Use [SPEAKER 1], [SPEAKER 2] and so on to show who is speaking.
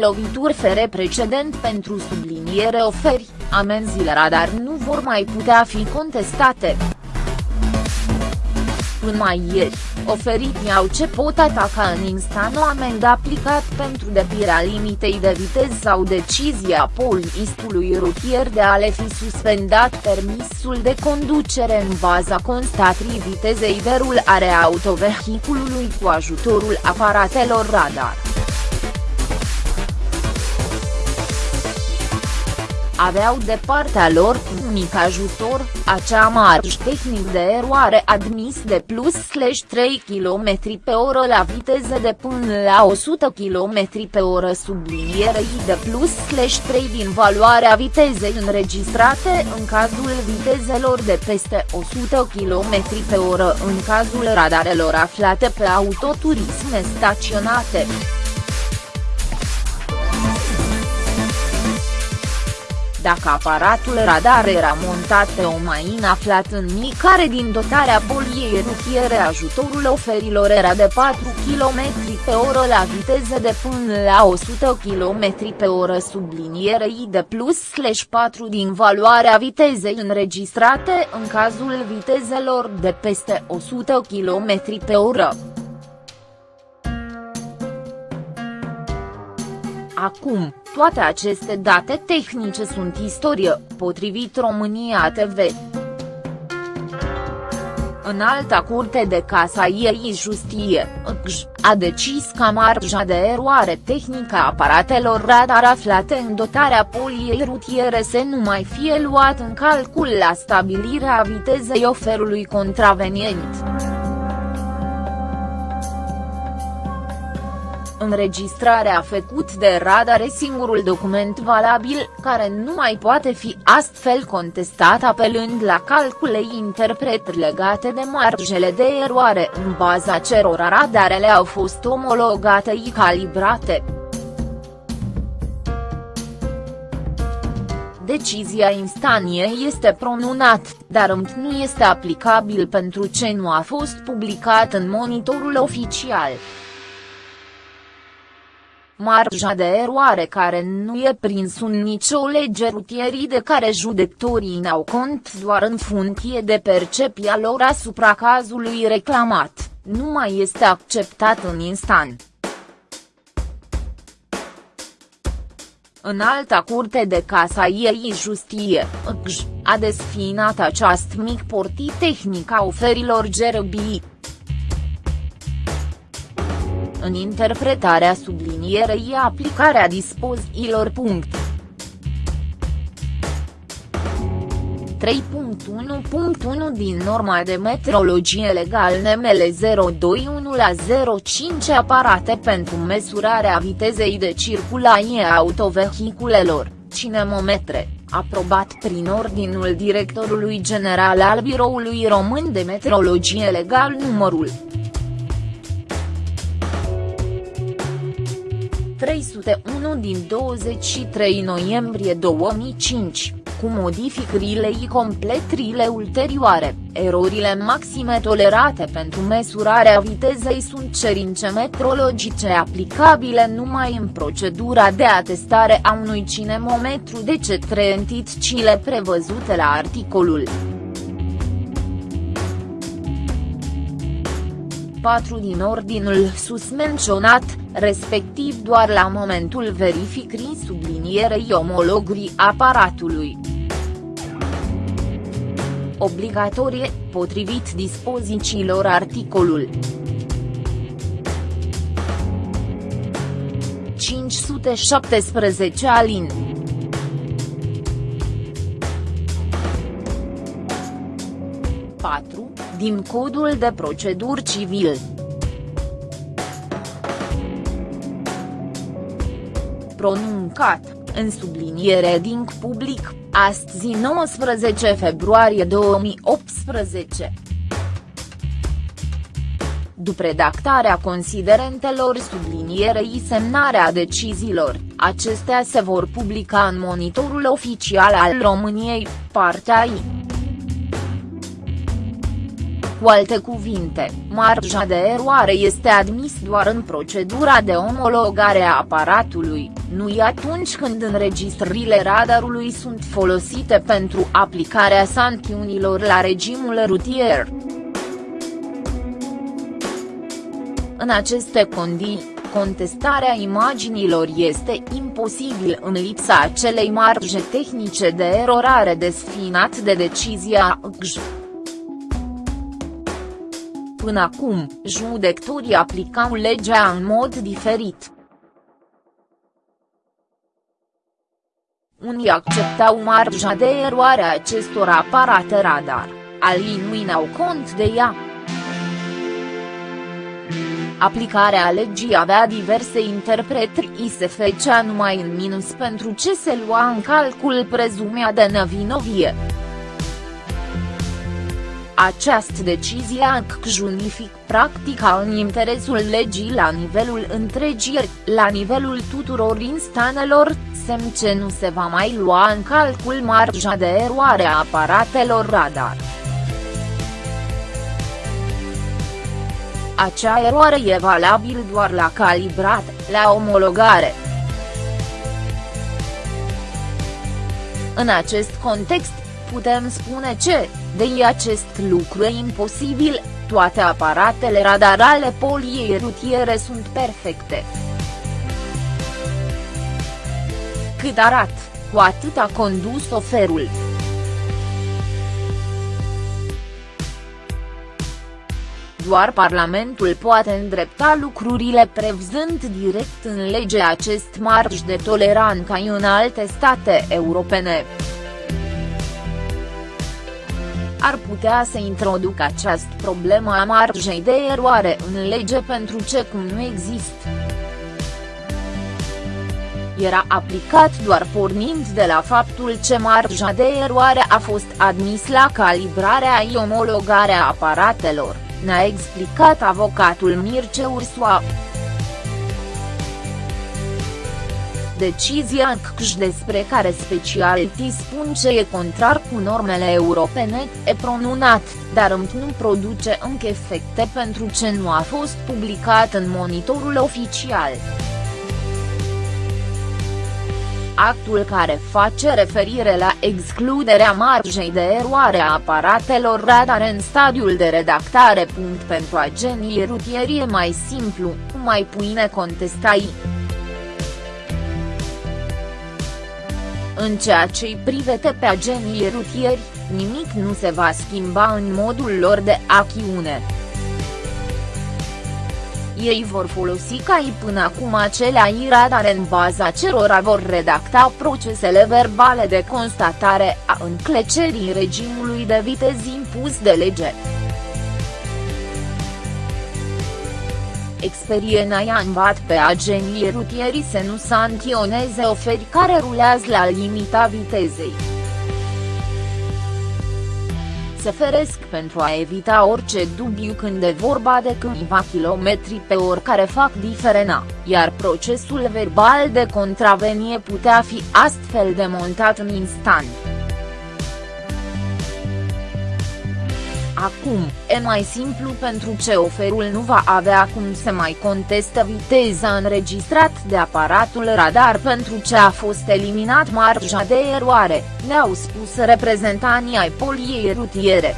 [SPEAKER 1] lovituri fere precedent pentru subliniere oferi, amenziile radar nu vor mai putea fi contestate. Până mai ieri, oferit au ce pot ataca în instant o amendă aplicat pentru depirea limitei de viteză sau decizia poliistului rutier de a le fi suspendat permisul de conducere în baza constatrii vitezei de rulare a autovehiculului cu ajutorul aparatelor radar. Aveau de partea lor unic ajutor, acea marj tehnic de eroare admis de plus 3 km pe oră la viteză de până la 100 km pe oră sublinierei de plus 3 din valoarea vitezei înregistrate în cazul vitezelor de peste 100 km pe oră în cazul radarelor aflate pe autoturisme staționate. Dacă aparatul radar era montat pe o mașină aflat în micare din dotarea poliei rutiere ajutorul oferilor era de 4 km pe oră la viteză de până la 100 km pe oră sublinierei de plus 4 din valoarea vitezei înregistrate în cazul vitezelor de peste 100 km pe oră. Acum, toate aceste date tehnice sunt istorie, potrivit România TV. În alta curte de casa ei Justie, a decis ca marja de eroare tehnică a aparatelor radar aflate în dotarea poliei rutiere să nu mai fie luat în calcul la stabilirea vitezei oferului contravenient. Înregistrarea făcut de radar e singurul document valabil, care nu mai poate fi astfel contestat apelând la calcule interpret legate de marjele de eroare în baza cerora radarele au fost omologate și calibrate. Decizia instanie este pronunat, dar nu este aplicabil pentru ce nu a fost publicat în monitorul oficial marja de eroare care nu e prins în nicio lege rutierii de care judecătorii n-au cont doar în funcție de percepția lor asupra cazului reclamat, nu mai este acceptat în instant. În alta curte de casa ei justie, a desfinat aceast mic portit tehnic a oferilor gerbii în interpretarea sublinierei aplicarea dispoziilor. 3.1.1 din norma de metrologie legal NML 021 la 05 aparate pentru măsurarea vitezei de circulație a autovehiculelor, cinemometre, aprobat prin ordinul directorului general al Biroului Român de Metrologie Legal numărul 301 din 23 noiembrie 2005, cu modificările și completările ulterioare, erorile maxime tolerate pentru măsurarea vitezei sunt cerințe metrologice aplicabile numai în procedura de atestare a unui cinemometru de cetre entitățile prevăzute la articolul 4 din ordinul sus menționat, respectiv doar la momentul verificării sublinierei omologrii aparatului. Obligatorie, potrivit dispozițiilor articolul 517 alin. din Codul de Proceduri Civil. Pronuncat, în subliniere din public, astăzi 19 februarie 2018. După redactarea considerentelor sublinierei semnarea deciziilor, acestea se vor publica în monitorul oficial al României, partea I. Cu alte cuvinte, marja de eroare este admis doar în procedura de omologare a aparatului, nu atunci când înregistrările radarului sunt folosite pentru aplicarea sancțiunilor la regimul rutier. În aceste condiții, contestarea imaginilor este imposibil în lipsa acelei marge tehnice de erorare desfinat de decizia GJ. Până acum, judecătorii aplicau legea în mod diferit. Unii acceptau marja de eroare a acestor aparate radar, alii nu iau cont de ea. Aplicarea legii avea diverse interpretări și se fecea numai în minus pentru ce se lua în calcul prezumea de nevinovie. Această decizie junific practica în interesul legii la nivelul întregii, la nivelul tuturor instanelor, semn ce nu se va mai lua în calcul marja de eroare a aparatelor radar. Acea eroare e valabil doar la calibrare, la omologare. În acest context, putem spune ce, de acest lucru e imposibil, toate aparatele radar ale poliei rutiere sunt perfecte. Cât arat, cu atât a condus oferul. Doar Parlamentul poate îndrepta lucrurile prevzând direct în lege acest marj de toleranță ca în alte state europene ar putea să introducă această problemă a marjei de eroare în lege pentru ce cum nu există. Era aplicat doar pornind de la faptul ce marja de eroare a fost admis la calibrarea și omologarea aparatelor, ne-a explicat avocatul Mirce Ursua. Decizia CCJ despre care specialitii spun ce e contrar cu normele europene, e pronunat, dar nu produce încă efecte pentru ce nu a fost publicat în monitorul oficial. Actul care face referire la excluderea marjei de eroare a aparatelor radar în stadiul de redactare. Pentru agenii rutieri e mai simplu, mai puine contestai. În ceea ce îi privete pe agenii rutieri, nimic nu se va schimba în modul lor de acțiune. Ei vor folosi ca și până acum acelea radare în baza cerora vor redacta procesele verbale de constatare a înclecerii regimului de viteză impus de lege. Experiența i-a învat pe agenții rutieri să nu sancționeze oferi care rulează la limita vitezei. Se feresc pentru a evita orice dubiu când e vorba de câțiva kilometri pe oră care fac diferența, iar procesul verbal de contravenie putea fi astfel demontat în instant. Acum, e mai simplu pentru ce oferul nu va avea cum să mai conteste viteza înregistrat de aparatul radar pentru ce a fost eliminat marja de eroare, ne-au spus reprezentanții ai poliei rutiere.